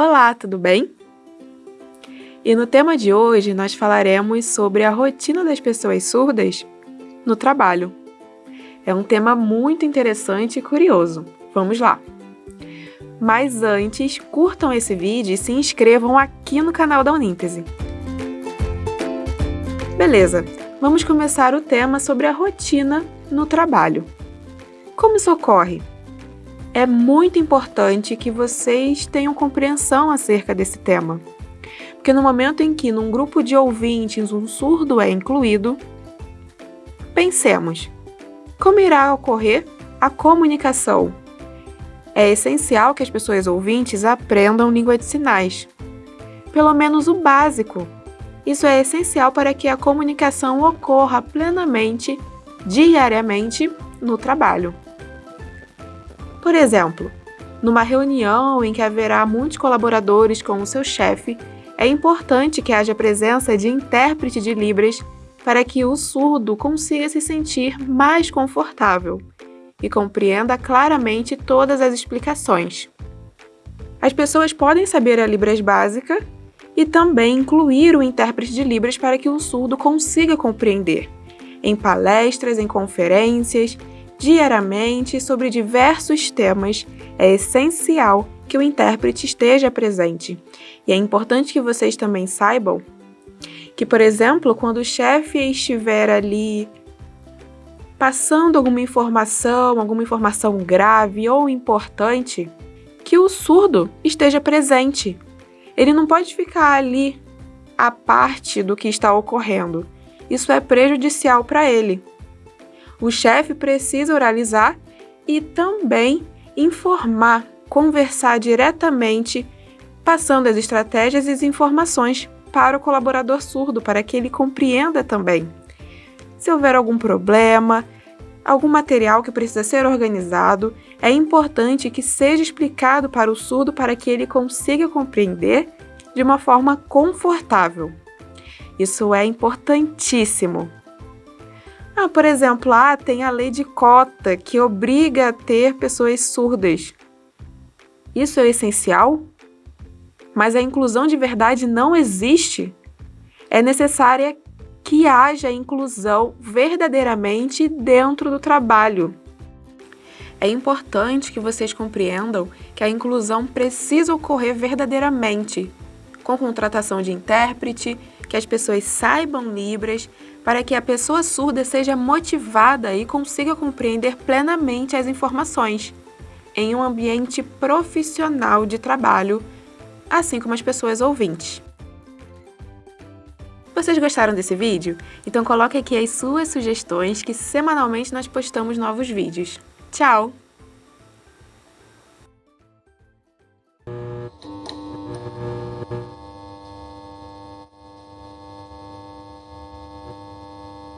Olá, tudo bem? E no tema de hoje nós falaremos sobre a rotina das pessoas surdas no trabalho. É um tema muito interessante e curioso. Vamos lá! Mas antes, curtam esse vídeo e se inscrevam aqui no canal da Uníntese. Beleza, vamos começar o tema sobre a rotina no trabalho. Como isso ocorre? É muito importante que vocês tenham compreensão acerca desse tema. Porque no momento em que num grupo de ouvintes um surdo é incluído, pensemos, como irá ocorrer a comunicação? É essencial que as pessoas ouvintes aprendam língua de sinais, pelo menos o básico. Isso é essencial para que a comunicação ocorra plenamente, diariamente, no trabalho. Por exemplo, numa reunião em que haverá muitos colaboradores com o seu chefe, é importante que haja presença de intérprete de Libras para que o surdo consiga se sentir mais confortável e compreenda claramente todas as explicações. As pessoas podem saber a Libras básica e também incluir o intérprete de Libras para que o surdo consiga compreender, em palestras, em conferências diariamente sobre diversos temas, é essencial que o intérprete esteja presente. E é importante que vocês também saibam que, por exemplo, quando o chefe estiver ali passando alguma informação, alguma informação grave ou importante, que o surdo esteja presente. Ele não pode ficar ali a parte do que está ocorrendo. Isso é prejudicial para ele. O chefe precisa oralizar e também informar, conversar diretamente, passando as estratégias e as informações para o colaborador surdo, para que ele compreenda também. Se houver algum problema, algum material que precisa ser organizado, é importante que seja explicado para o surdo para que ele consiga compreender de uma forma confortável. Isso é importantíssimo. Ah, por exemplo, ah, tem a lei de cota que obriga a ter pessoas surdas. Isso é essencial? Mas a inclusão de verdade não existe? É necessária que haja inclusão verdadeiramente dentro do trabalho. É importante que vocês compreendam que a inclusão precisa ocorrer verdadeiramente, com contratação de intérprete, que as pessoas saibam Libras, para que a pessoa surda seja motivada e consiga compreender plenamente as informações, em um ambiente profissional de trabalho, assim como as pessoas ouvintes. Vocês gostaram desse vídeo? Então coloque aqui as suas sugestões que semanalmente nós postamos novos vídeos. Tchau!